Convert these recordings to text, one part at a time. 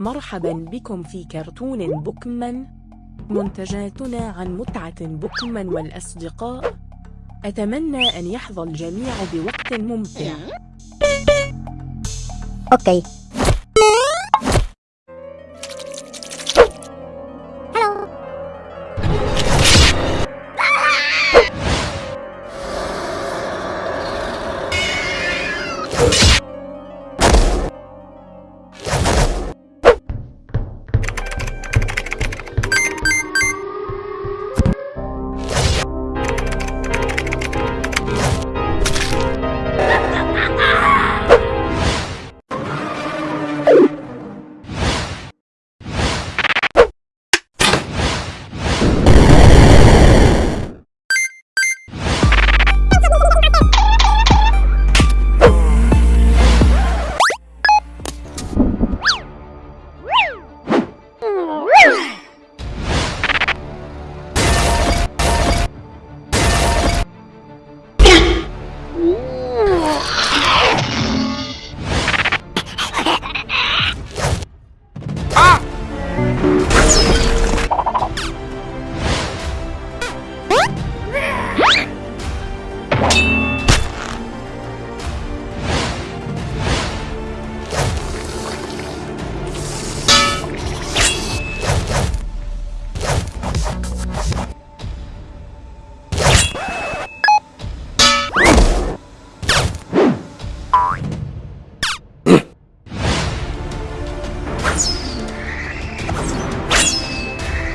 مرحبا بكم في كرتون بوكمان. منتجاتنا عن متعة بوكمان والأصدقاء. أتمنى أن يحظى الجميع بوقت ممتع. أوكي.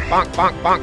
Bonk, bonk, bonk.